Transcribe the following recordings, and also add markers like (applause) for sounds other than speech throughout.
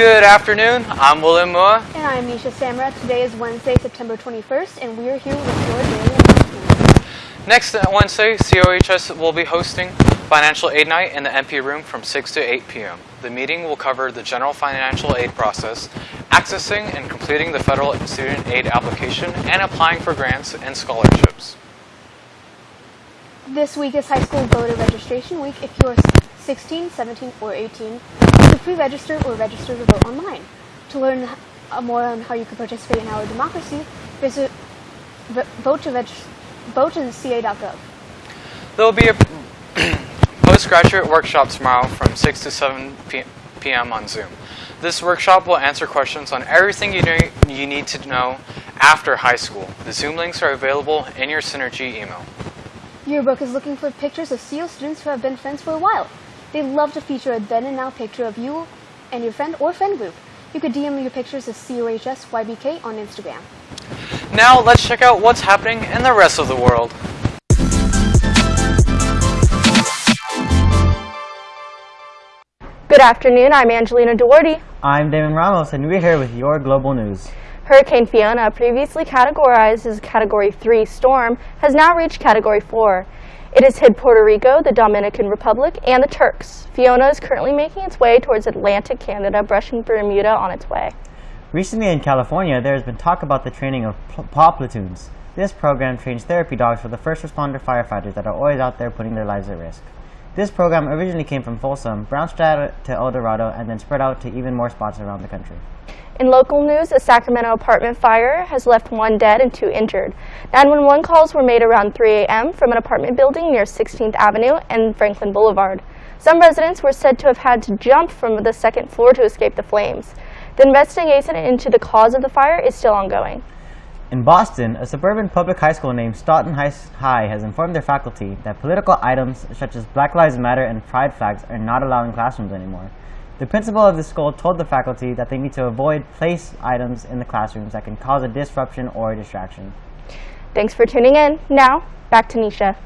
Good afternoon. I'm William Mua. And I'm Nisha Samra. Today is Wednesday, September 21st, and we are here with your daily. Next Wednesday, COHS will be hosting Financial Aid Night in the MP room from 6 to 8 p.m. The meeting will cover the general financial aid process, accessing and completing the federal student aid application, and applying for grants and scholarships. This week is high school voter registration week. If you're 16, 17, or 18, you can pre-register or register to vote online. To learn uh, more on how you can participate in our democracy, visit vote to vote There will be a (clears throat) postgraduate workshop tomorrow from 6 to 7 p.m. on Zoom. This workshop will answer questions on everything you, need, you need to know after high school. The Zoom links are available in your Synergy email. Yearbook is looking for pictures of CO students who have been friends for a while. They love to feature a then and now picture of you and your friend or friend group. You could DM your pictures to COHSYBK on Instagram. Now let's check out what's happening in the rest of the world. Good afternoon, I'm Angelina Duarte. I'm Damon Ramos, and we're here with your global news. Hurricane Fiona, previously categorized as a Category 3 storm, has now reached Category 4. It has hit Puerto Rico, the Dominican Republic, and the Turks. Fiona is currently making its way towards Atlantic Canada, brushing Bermuda on its way. Recently in California, there has been talk about the training of PAW platoons. This program trains therapy dogs for the first responder firefighters that are always out there putting their lives at risk. This program originally came from Folsom, bounced out to El Dorado, and then spread out to even more spots around the country. In local news, a Sacramento apartment fire has left one dead and two injured. 911 calls were made around 3 a.m. from an apartment building near 16th Avenue and Franklin Boulevard. Some residents were said to have had to jump from the second floor to escape the flames. The investigation into the cause of the fire is still ongoing. In Boston, a suburban public high school named Stoughton High has informed their faculty that political items such as Black Lives Matter and pride flags are not allowed in classrooms anymore. The principal of the school told the faculty that they need to avoid place items in the classrooms that can cause a disruption or a distraction. Thanks for tuning in. Now, back to Nisha.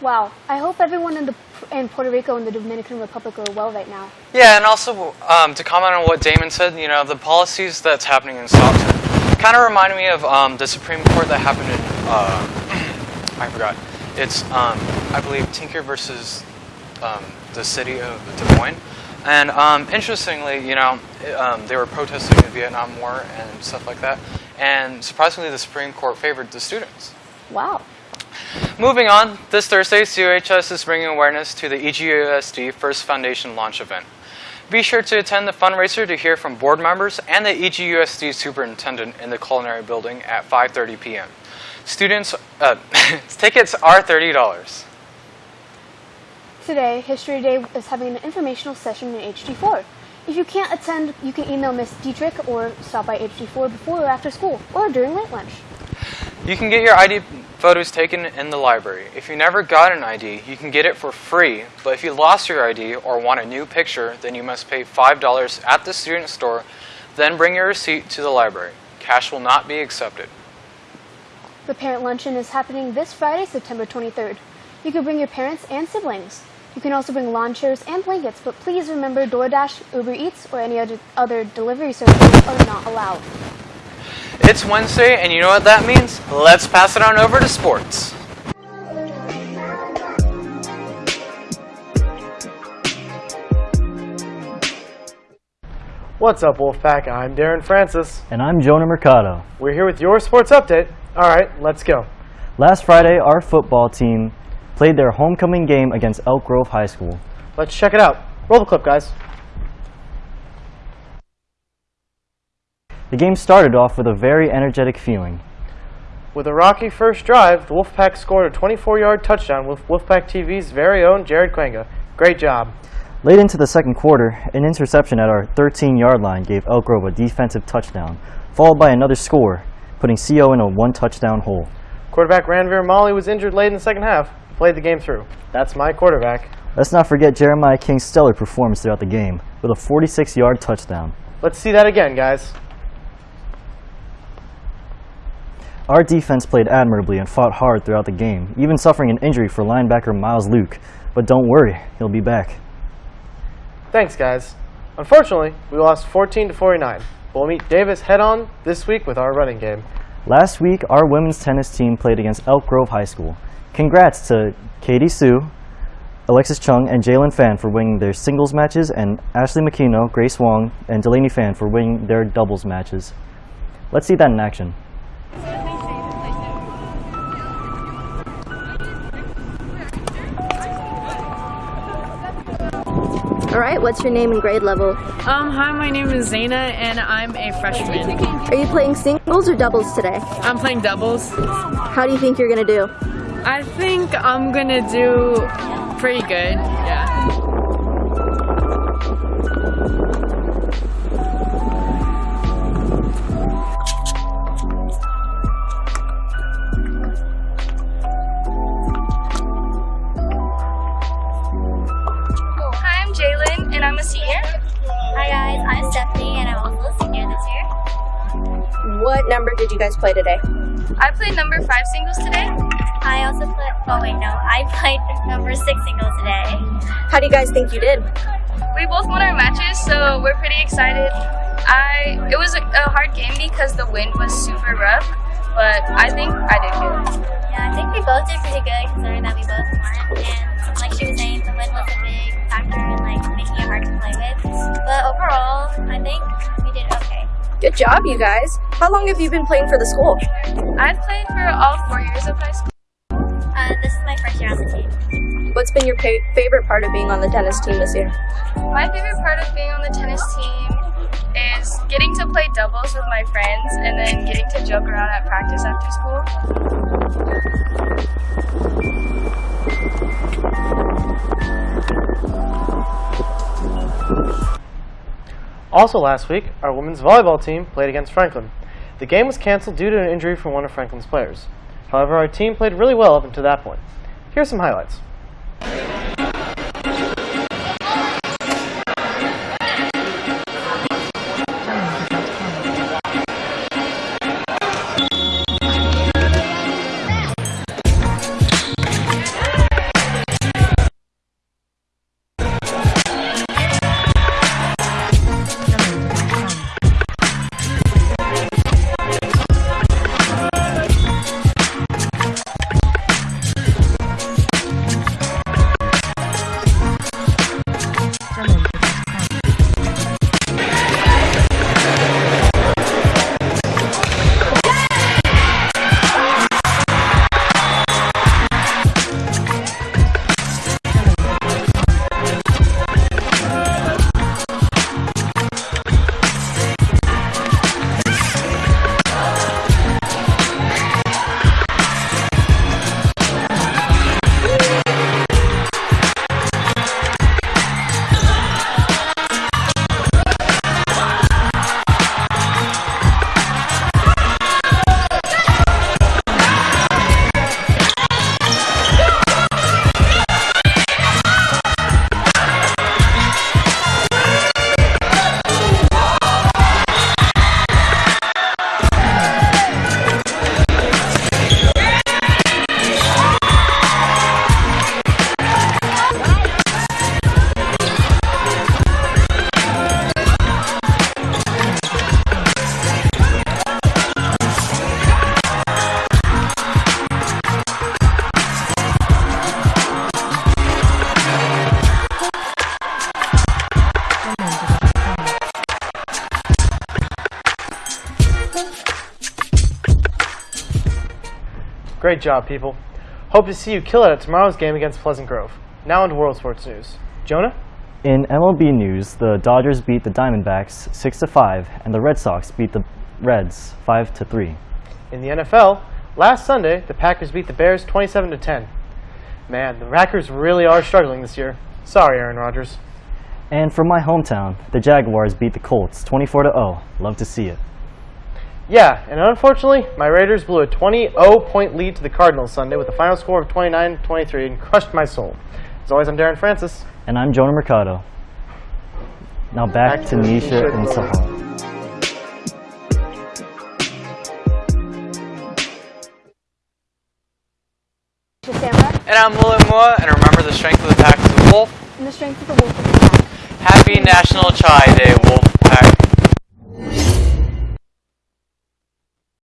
Wow, I hope everyone in, the, in Puerto Rico and the Dominican Republic are well right now. Yeah, and also um, to comment on what Damon said, you know, the policies that's happening in Stockton kind of remind me of um, the Supreme Court that happened in, uh, (clears throat) I forgot. It's, um, I believe, Tinker versus um, the city of Des Moines. And um, interestingly, you know, um, they were protesting the Vietnam War and stuff like that. And surprisingly, the Supreme Court favored the students. Wow. Moving on, this Thursday, COHS is bringing awareness to the EGUSD First Foundation launch event. Be sure to attend the fundraiser to hear from board members and the EGUSD superintendent in the culinary building at 5.30 p.m. Students, uh, (laughs) tickets are $30. Today, History Day is having an informational session in HD4. If you can't attend, you can email Miss Dietrich or stop by HD4 before or after school or during late lunch. You can get your ID photos taken in the library. If you never got an ID, you can get it for free, but if you lost your ID or want a new picture, then you must pay $5 at the student store, then bring your receipt to the library. Cash will not be accepted. The parent luncheon is happening this Friday, September 23rd. You can bring your parents and siblings. You can also bring lawn chairs and blankets, but please remember DoorDash, Uber Eats, or any other, delivery services are not allowed. It's Wednesday, and you know what that means? Let's pass it on over to sports. What's up, Wolfpack? I'm Darren Francis. And I'm Jonah Mercado. We're here with your sports update. All right, let's go. Last Friday, our football team played their homecoming game against Elk Grove High School. Let's check it out. Roll the clip, guys. The game started off with a very energetic feeling. With a rocky first drive, the Wolfpack scored a 24-yard touchdown with Wolfpack TV's very own Jared Quenga. Great job. Late into the second quarter, an interception at our 13-yard line gave Elk Grove a defensive touchdown, followed by another score, putting CO in a one-touchdown hole. Quarterback Ranveer Molly was injured late in the second half, played the game through. That's my quarterback. Let's not forget Jeremiah King's stellar performance throughout the game, with a 46-yard touchdown. Let's see that again, guys. Our defense played admirably and fought hard throughout the game, even suffering an injury for linebacker Miles Luke. But don't worry, he'll be back. Thanks, guys. Unfortunately, we lost 14 to 49. But We'll meet Davis head-on this week with our running game. Last week, our women's tennis team played against Elk Grove High School. Congrats to Katie Sue, Alexis Chung, and Jalen Fan for winning their singles matches, and Ashley McKino, Grace Wong, and Delaney Fan for winning their doubles matches. Let's see that in action. All right, what's your name and grade level? Um, hi, my name is Zaina and I'm a freshman. Are you playing singles or doubles today? I'm playing doubles. How do you think you're going to do? I think I'm gonna do pretty good. What number did you guys play today? I played number five singles today. I also played. Oh wait, no. I played number six singles today. How do you guys think you did? We both won our matches, so we're pretty excited. I it was a, a hard game because the wind was super rough, but I think I did good. Yeah, I think we both did pretty good considering that we both won. And like she was saying, the wind was a big factor in like making it hard to play with. But overall, I think we did okay. Good job, you guys. How long have you been playing for the school? I've played for all four years of high school. Uh, this is my first year on the team. What's been your pa- favorite part of being on the tennis team this year? My favorite part of being on the tennis team is getting to play doubles with my friends and then getting to joke around at practice after school. Also last week, our women's volleyball team played against Franklin. The game was canceled due to an injury from one of Franklin's players. However, our team played really well up until that point. Here's some highlights. Great job, people. Hope to see you kill it at tomorrow's game against Pleasant Grove. Now into World Sports News. Jonah? In MLB news, the Dodgers beat the Diamondbacks 6 to 5, and the Red Sox beat the Reds 5 to 3. In the NFL, last Sunday, the Packers beat the Bears 27 to 10. Man, the Packers really are struggling this year. Sorry, Aaron Rodgers. And from my hometown, the Jaguars beat the Colts 24 to 0. Love to see it. Yeah, and unfortunately, my Raiders blew a 20-0 point lead to the Cardinals Sunday with a final score of 29-23 and crushed my soul. As always, I'm Darren Francis. And I'm Jonah Mercado. Now back, back to, to Nisha and Sahar. And I'm William Moore, and remember the strength of the pack is the wolf. And the strength of the wolf is the pack. Happy National Chai Day, Wolf Pack.